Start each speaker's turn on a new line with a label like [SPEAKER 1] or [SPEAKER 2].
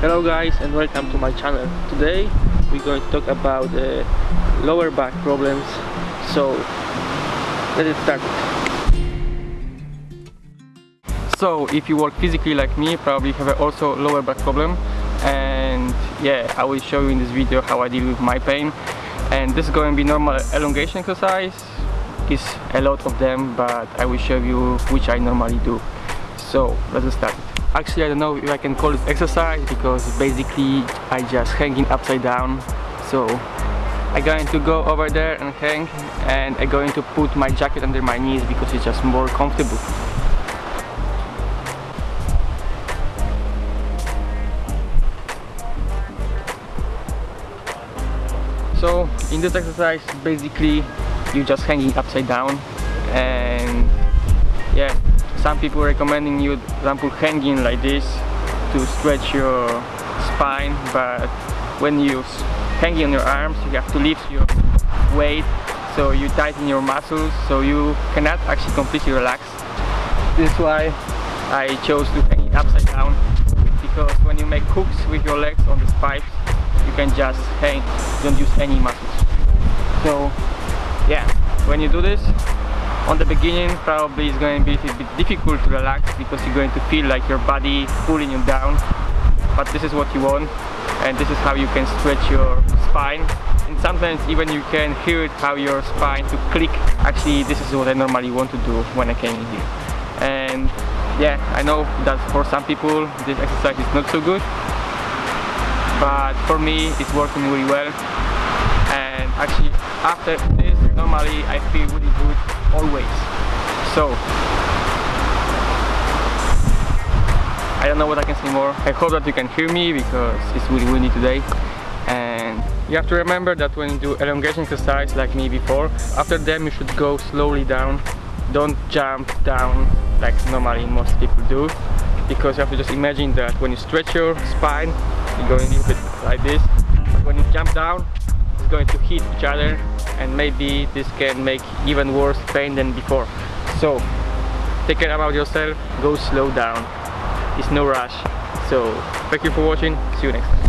[SPEAKER 1] Hello guys and welcome to my channel. Today we're going to talk about uh, lower back problems. So let's start. So if you work physically like me, probably have also lower back problem and yeah, I will show you in this video how I deal with my pain and this is going to be normal elongation exercise is a lot of them but I will show you which I normally do so let's start. Actually I don't know if I can call this exercise because basically I just hanging upside down. So I'm going to go over there and hang and I'm going to put my jacket under my knees because it's just more comfortable. So in this exercise basically you're just hanging upside down and yeah some people recommending you example hanging like this to stretch your spine but when you hanging on your arms you have to lift your weight so you tighten your muscles so you cannot actually completely relax. This is why I chose to hang upside down because when you make hooks with your legs on the spikes you can just hang don't use any muscles. So yeah when you do this on the beginning probably it's going to be a bit difficult to relax because you're going to feel like your body pulling you down. But this is what you want and this is how you can stretch your spine. And sometimes even you can hear it how your spine to click. Actually this is what I normally want to do when I came here. And yeah I know that for some people this exercise is not so good. But for me it's working really well. And actually after this normally I feel really good always. So I don't know what I can say more I hope that you can hear me because it's really windy today. And you have to remember that when you do elongation exercise like me before after them you should go slowly down. Don't jump down like normally most people do because you have to just imagine that when you stretch your spine you're going a little bit like this. When you jump down going to hit each other and maybe this can make even worse pain than before. So take care about yourself go slow down. It's no rush. So thank you for watching. See you next time